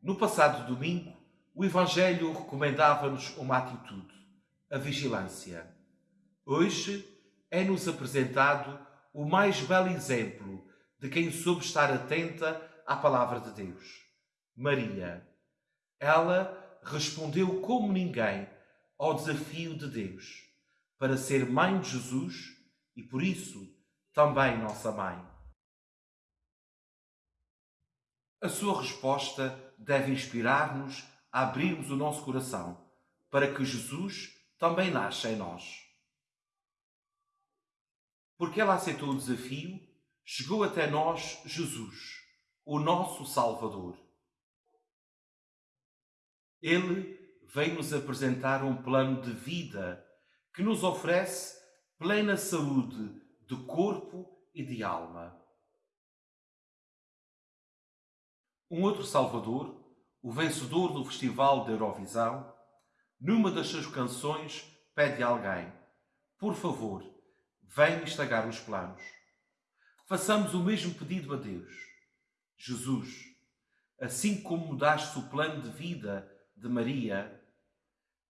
No passado domingo, o Evangelho recomendava-nos uma atitude, a vigilância. Hoje é-nos apresentado o mais belo exemplo de quem soube estar atenta à palavra de Deus, Maria. Ela respondeu como ninguém ao desafio de Deus para ser mãe de Jesus e, por isso, também nossa mãe. A sua resposta deve inspirar-nos a abrirmos o nosso coração para que Jesus também nasça em nós. Porque ela aceitou o desafio, chegou até nós Jesus, o nosso Salvador. Ele vem nos apresentar um plano de vida que nos oferece plena saúde de corpo e de alma. Um outro Salvador, o vencedor do Festival da Eurovisão, numa das suas canções pede a alguém: Por favor, vem estragar os planos. Façamos o mesmo pedido a Deus. Jesus, assim como mudaste o plano de vida de Maria,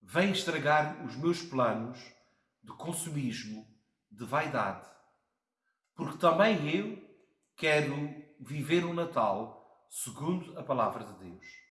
vem estragar os meus planos de consumismo, de vaidade. Porque também eu quero viver o Natal segundo a palavra de Deus.